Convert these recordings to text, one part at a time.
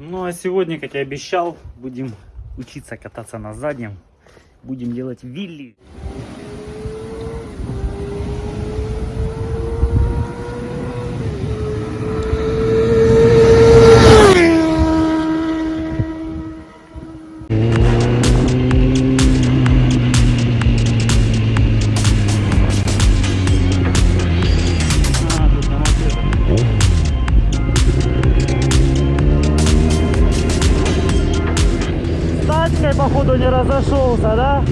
Ну а сегодня, как и обещал, будем учиться кататься на заднем. Будем делать вилли. Походу, не разошелся, да?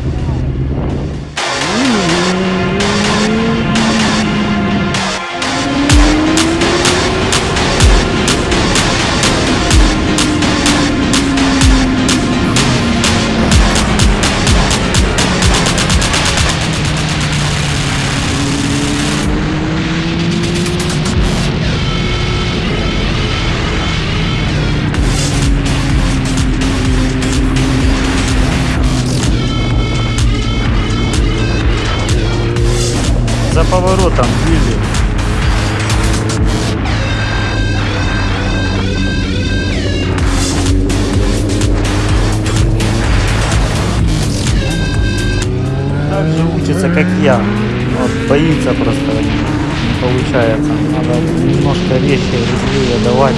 Поворотом вилли. Так же учится, как я. Вот, боится просто, получается. Надо немножко резче, резвее давать.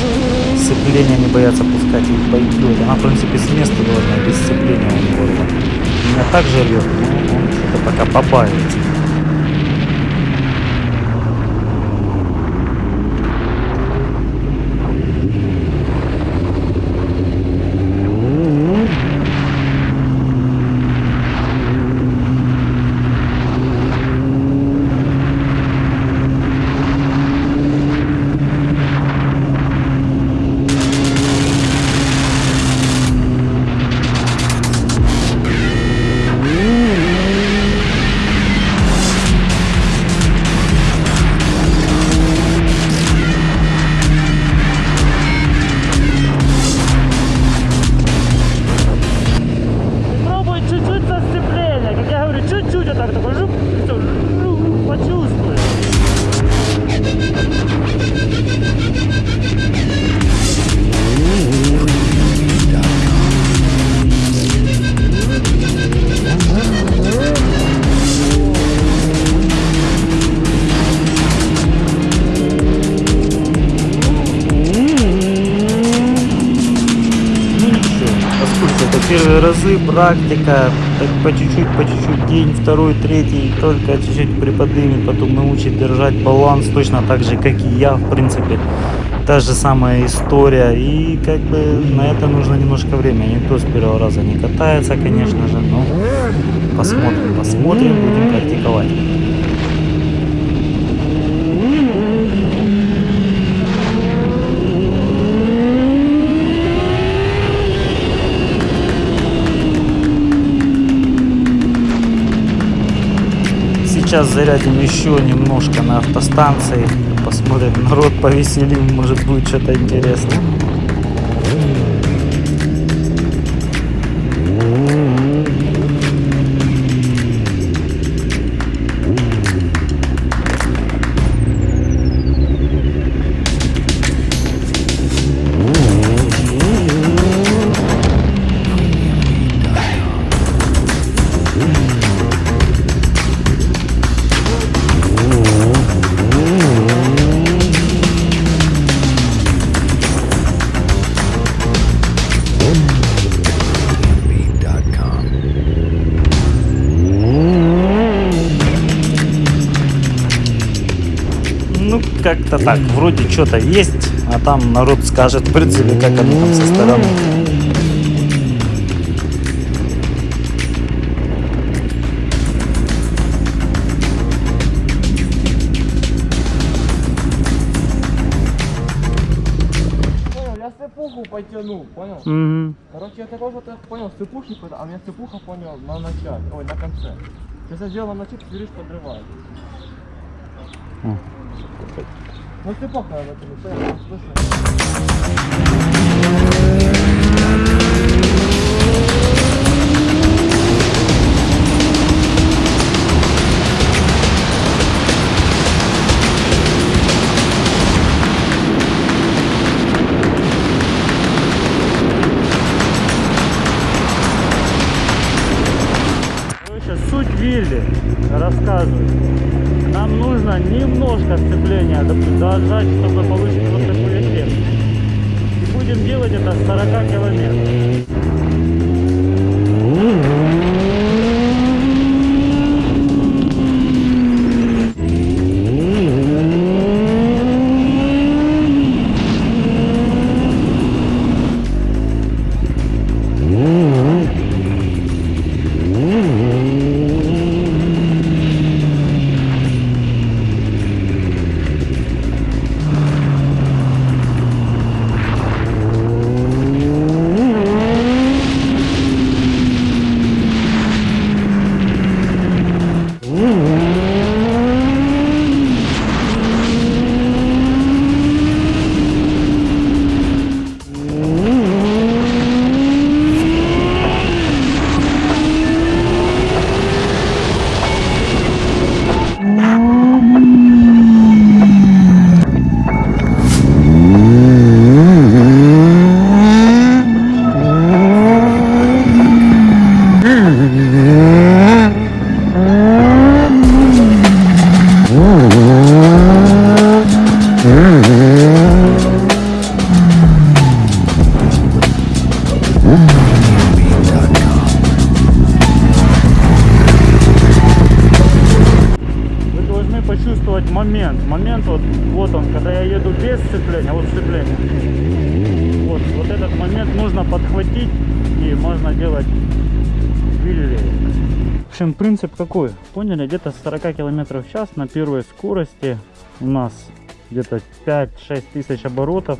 Сцепление не бояться пускать и пойдет. Она, в принципе, с места должна, без сцепления у это. Меня так же рвет, но он что-то пока побаивается. Разы, практика, так по чуть-чуть, по чуть-чуть, день, второй, третий, только чуть-чуть приподнимет, потом научит держать баланс, точно так же, как и я, в принципе. Та же самая история, и как бы на это нужно немножко времени. Никто с первого раза не катается, конечно же, но посмотрим, посмотрим, будем практиковать. Сейчас зарядим еще немножко на автостанции. Посмотрим, народ повеселим, может будет что-то интересное. Как-то так. Вроде что-то есть, а там народ скажет, в принципе, как оно там со стороны. Понял, я цепуху потянул, понял? Мгм. Короче, я такой вот понял, цепухи, а у меня цепуха, понял, на начале, ой, на конце. Я сделал на начале, видишь, подрывает. М. Ну ты пока в этом, понимаешь, суть вилли рассказываю. Нам нужно немножко сцепления дожать, чтобы получить вот такой эффект. И будем делать это с 40 километров. Почувствовать момент. Момент вот, вот он, когда я еду без сцепления, вот сцепление. Вот, вот этот момент нужно подхватить и можно делать вилли. В общем, принцип какой? Поняли? Где-то с 40 км в час на первой скорости у нас где-то 5-6 тысяч оборотов.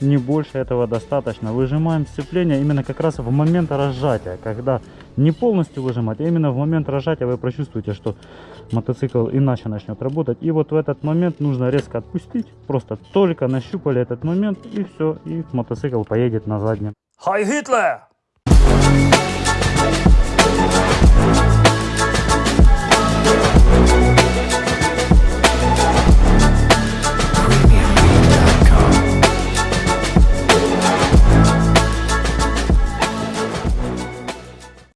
Не больше этого достаточно. Выжимаем сцепление именно как раз в момент разжатия. Когда не полностью выжимать, а именно в момент разжатия вы прочувствуете, что мотоцикл иначе начнет работать. И вот в этот момент нужно резко отпустить. Просто только нащупали этот момент и все. И мотоцикл поедет на заднем. Хай Гитлер!